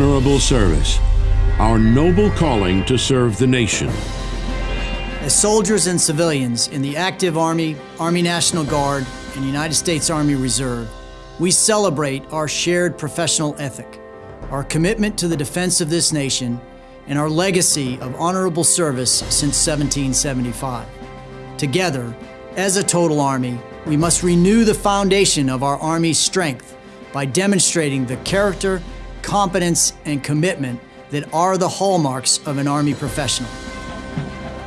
Honorable service, our noble calling to serve the nation. As soldiers and civilians in the active Army, Army National Guard, and United States Army Reserve, we celebrate our shared professional ethic, our commitment to the defense of this nation, and our legacy of honorable service since 1775. Together, as a total Army, we must renew the foundation of our Army's strength by demonstrating the character, competence, and commitment that are the hallmarks of an Army professional.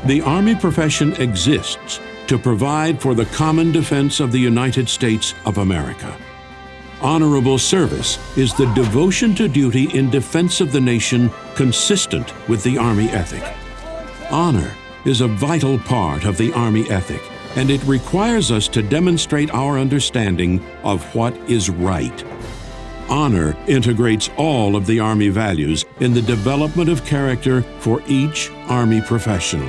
The Army profession exists to provide for the common defense of the United States of America. Honorable service is the devotion to duty in defense of the nation consistent with the Army ethic. Honor is a vital part of the Army ethic, and it requires us to demonstrate our understanding of what is right. Honor integrates all of the Army values in the development of character for each Army professional.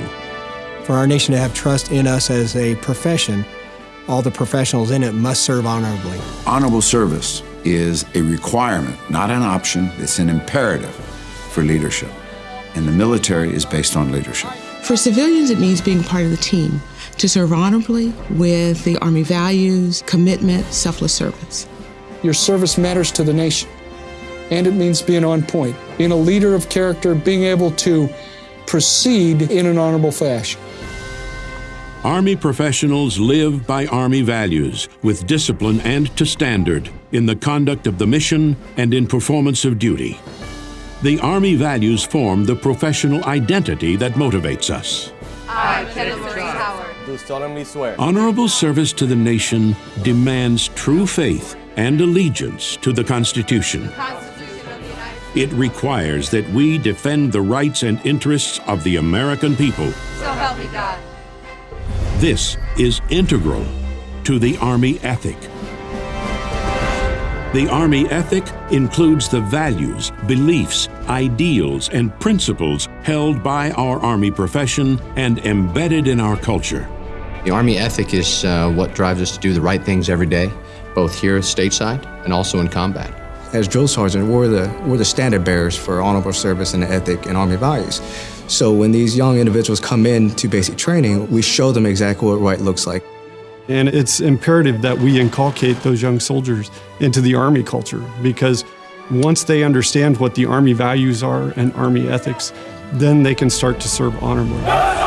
For our nation to have trust in us as a profession, all the professionals in it must serve honorably. Honorable service is a requirement, not an option. It's an imperative for leadership. And the military is based on leadership. For civilians, it means being part of the team, to serve honorably with the Army values, commitment, selfless service. Your service matters to the nation. And it means being on point, being a leader of character, being able to proceed in an honorable fashion. Army professionals live by Army values with discipline and to standard in the conduct of the mission and in performance of duty. The Army values form the professional identity that motivates us. I, Kenneth Marie Howard, do solemnly swear. Honorable service to the nation demands true faith and allegiance to the Constitution. It requires that we defend the rights and interests of the American people. So help me God. This is integral to the Army ethic. The Army ethic includes the values, beliefs, ideals, and principles held by our Army profession and embedded in our culture. The Army ethic is uh, what drives us to do the right things every day, both here stateside and also in combat. As drill sergeant, we're the, we're the standard bearers for honorable service and ethic and Army values. So when these young individuals come in to basic training, we show them exactly what right looks like. And it's imperative that we inculcate those young soldiers into the Army culture because once they understand what the Army values are and Army ethics, then they can start to serve honorably.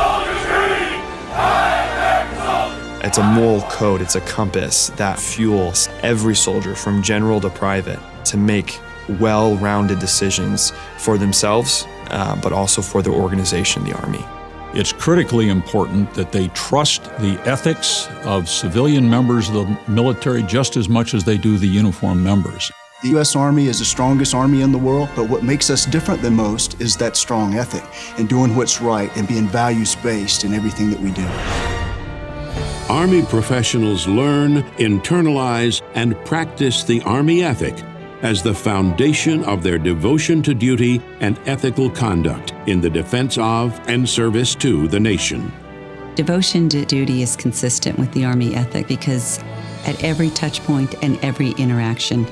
It's a moral code, it's a compass that fuels every soldier from general to private to make well rounded decisions for themselves, uh, but also for their organization, the Army. It's critically important that they trust the ethics of civilian members of the military just as much as they do the uniformed members. The U.S. Army is the strongest army in the world, but what makes us different than most is that strong ethic and doing what's right and being values based in everything that we do. Army professionals learn, internalize, and practice the Army ethic as the foundation of their devotion to duty and ethical conduct in the defense of and service to the nation. Devotion to duty is consistent with the Army ethic because at every touch point and every interaction,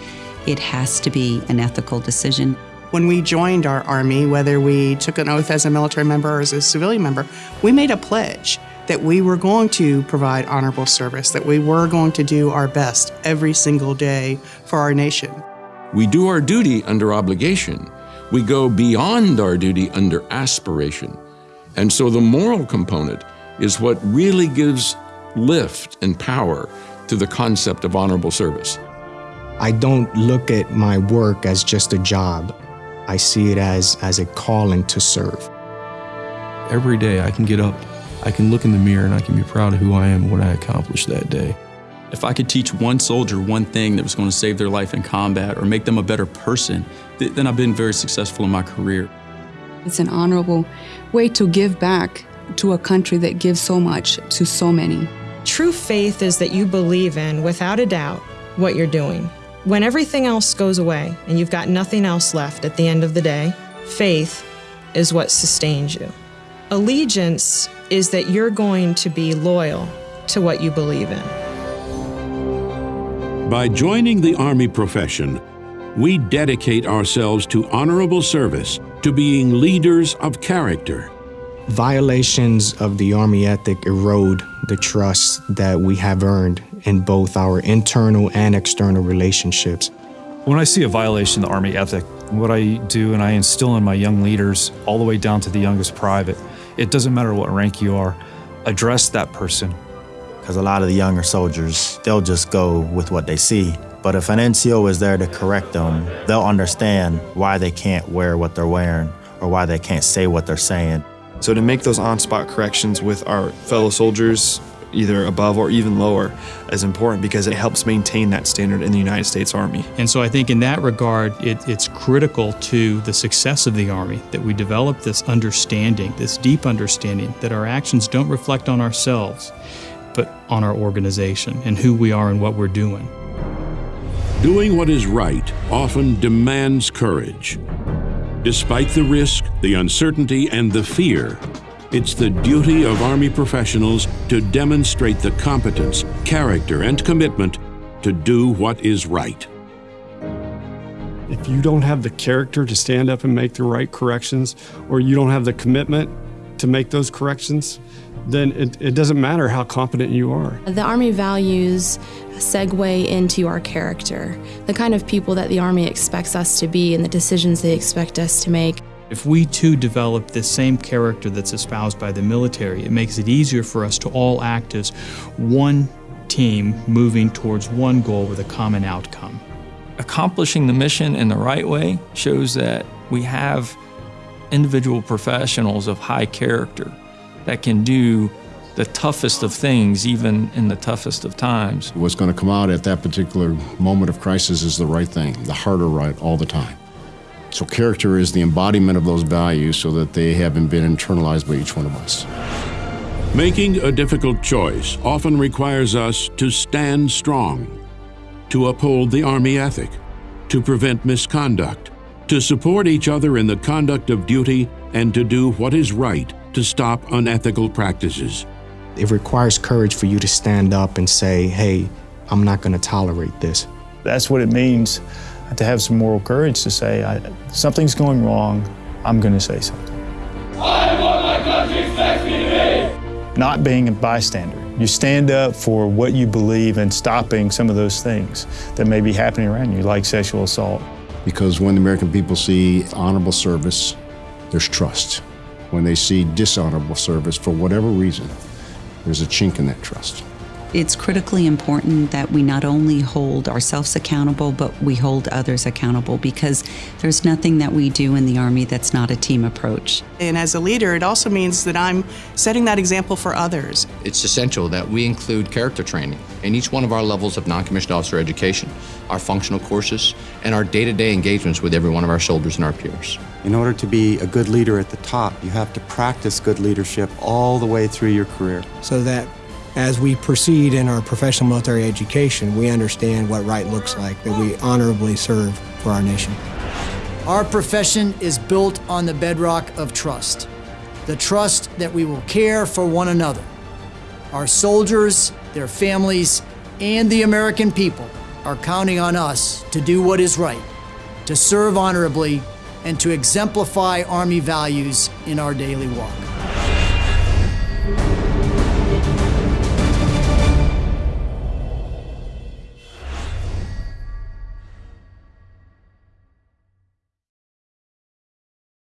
it has to be an ethical decision. When we joined our Army, whether we took an oath as a military member or as a civilian member, we made a pledge that we were going to provide honorable service, that we were going to do our best every single day for our nation. We do our duty under obligation. We go beyond our duty under aspiration. And so the moral component is what really gives lift and power to the concept of honorable service. I don't look at my work as just a job. I see it as, as a calling to serve. Every day I can get up, I can look in the mirror, and I can be proud of who I am and what I accomplished that day. If I could teach one soldier one thing that was going to save their life in combat or make them a better person, th then I've been very successful in my career. It's an honorable way to give back to a country that gives so much to so many. True faith is that you believe in, without a doubt, what you're doing. When everything else goes away and you've got nothing else left at the end of the day, faith is what sustains you. Allegiance is that you're going to be loyal to what you believe in. By joining the Army profession, we dedicate ourselves to honorable service, to being leaders of character. Violations of the Army ethic erode the trust that we have earned in both our internal and external relationships. When I see a violation of the Army ethic, what I do and I instill in my young leaders, all the way down to the youngest private, it doesn't matter what rank you are, address that person. Because a lot of the younger soldiers, they'll just go with what they see. But if an NCO is there to correct them, they'll understand why they can't wear what they're wearing or why they can't say what they're saying. So to make those on-spot corrections with our fellow soldiers, either above or even lower, is important because it helps maintain that standard in the United States Army. And so I think in that regard, it, it's critical to the success of the Army that we develop this understanding, this deep understanding that our actions don't reflect on ourselves, but on our organization and who we are and what we're doing. Doing what is right often demands courage. Despite the risk, the uncertainty, and the fear, it's the duty of Army professionals to demonstrate the competence, character, and commitment to do what is right. If you don't have the character to stand up and make the right corrections, or you don't have the commitment to make those corrections, then it, it doesn't matter how competent you are. The Army values segue into our character, the kind of people that the Army expects us to be and the decisions they expect us to make. If we too develop the same character that's espoused by the military, it makes it easier for us to all act as one team moving towards one goal with a common outcome. Accomplishing the mission in the right way shows that we have individual professionals of high character that can do the toughest of things, even in the toughest of times. What's going to come out at that particular moment of crisis is the right thing, the harder right all the time. So character is the embodiment of those values so that they haven't been internalized by each one of us. Making a difficult choice often requires us to stand strong, to uphold the Army ethic, to prevent misconduct, to support each other in the conduct of duty, and to do what is right to stop unethical practices. It requires courage for you to stand up and say, hey, I'm not going to tolerate this. That's what it means to have some moral courage to say, something's going wrong, I'm going to say something. I what my country me to be. Not being a bystander. You stand up for what you believe and stopping some of those things that may be happening around you, like sexual assault. Because when the American people see honorable service, there's trust. When they see dishonorable service, for whatever reason, there's a chink in that trust. It's critically important that we not only hold ourselves accountable, but we hold others accountable because there's nothing that we do in the Army that's not a team approach. And as a leader, it also means that I'm setting that example for others. It's essential that we include character training in each one of our levels of non-commissioned officer education, our functional courses, and our day-to-day engagements with every one of our soldiers and our peers. In order to be a good leader at the top, you have to practice good leadership all the way through your career. So that as we proceed in our professional military education, we understand what right looks like, that we honorably serve for our nation. Our profession is built on the bedrock of trust. The trust that we will care for one another. Our soldiers, their families, and the American people are counting on us to do what is right, to serve honorably, and to exemplify Army values in our daily walk.